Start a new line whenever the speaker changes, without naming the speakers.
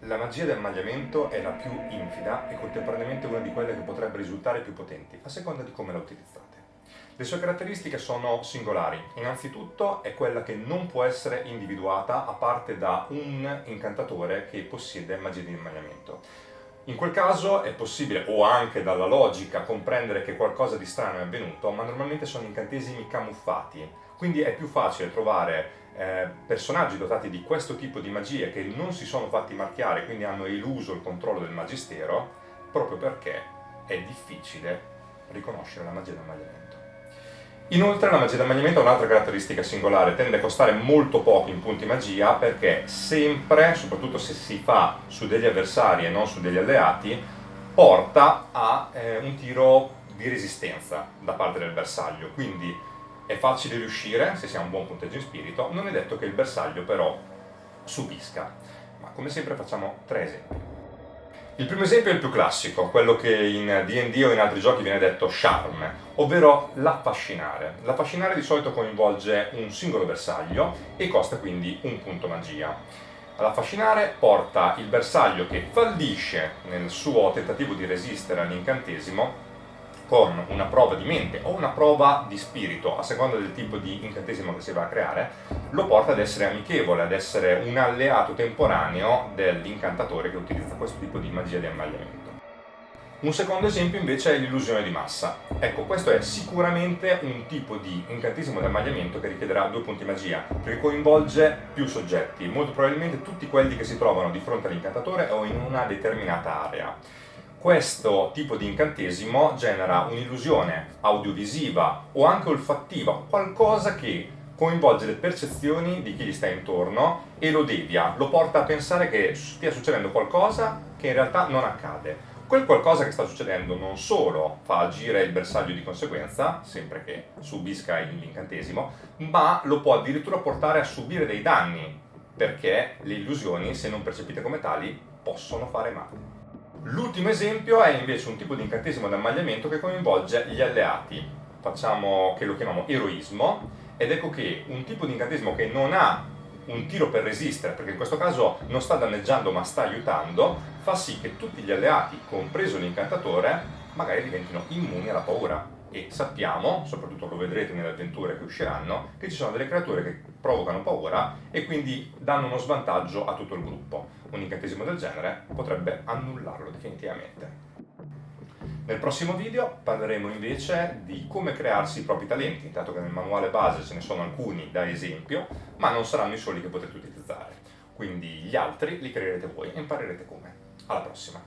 La magia del magliamento è la più infida e contemporaneamente una di quelle che potrebbe risultare più potenti, a seconda di come la utilizzate. Le sue caratteristiche sono singolari. Innanzitutto è quella che non può essere individuata a parte da un incantatore che possiede magia di magliamento. In quel caso è possibile, o anche dalla logica, comprendere che qualcosa di strano è avvenuto, ma normalmente sono incantesimi camuffati, quindi è più facile trovare eh, personaggi dotati di questo tipo di magie che non si sono fatti marchiare, quindi hanno eluso il controllo del magistero, proprio perché è difficile riconoscere la magia del magliamento. Inoltre la magia del magliamento ha un'altra caratteristica singolare, tende a costare molto poco in punti magia perché sempre, soprattutto se si fa su degli avversari e non su degli alleati, porta a eh, un tiro di resistenza da parte del bersaglio, quindi è facile riuscire se si ha un buon punteggio in spirito, non è detto che il bersaglio però subisca. Ma come sempre facciamo tre esempi. Il primo esempio è il più classico, quello che in D&D o in altri giochi viene detto charm, ovvero l'affascinare. L'affascinare di solito coinvolge un singolo bersaglio e costa quindi un punto magia. L'affascinare porta il bersaglio che fallisce nel suo tentativo di resistere all'incantesimo con una prova di mente o una prova di spirito, a seconda del tipo di incantesimo che si va a creare, lo porta ad essere amichevole, ad essere un alleato temporaneo dell'incantatore che utilizza questo tipo di magia di ammagliamento. Un secondo esempio invece è l'illusione di massa. Ecco, questo è sicuramente un tipo di incantesimo di ammagliamento che richiederà due punti magia, perché coinvolge più soggetti, molto probabilmente tutti quelli che si trovano di fronte all'incantatore o in una determinata area questo tipo di incantesimo genera un'illusione audiovisiva o anche olfattiva, qualcosa che coinvolge le percezioni di chi gli sta intorno e lo devia, lo porta a pensare che stia succedendo qualcosa che in realtà non accade. Quel qualcosa che sta succedendo non solo fa agire il bersaglio di conseguenza, sempre che subisca l'incantesimo, ma lo può addirittura portare a subire dei danni, perché le illusioni, se non percepite come tali, possono fare male. L'ultimo esempio è invece un tipo di incantesimo d'ammagliamento che coinvolge gli alleati, facciamo che lo chiamiamo eroismo, ed ecco che un tipo di incantesimo che non ha un tiro per resistere, perché in questo caso non sta danneggiando ma sta aiutando, fa sì che tutti gli alleati, compreso l'incantatore, magari diventino immuni alla paura. E sappiamo, soprattutto lo vedrete nelle avventure che usciranno, che ci sono delle creature che provocano paura e quindi danno uno svantaggio a tutto il gruppo. Un incantesimo del genere potrebbe annullarlo definitivamente. Nel prossimo video parleremo invece di come crearsi i propri talenti, dato che nel manuale base ce ne sono alcuni da esempio, ma non saranno i soli che potrete utilizzare. Quindi gli altri li creerete voi e imparerete come. Alla prossima!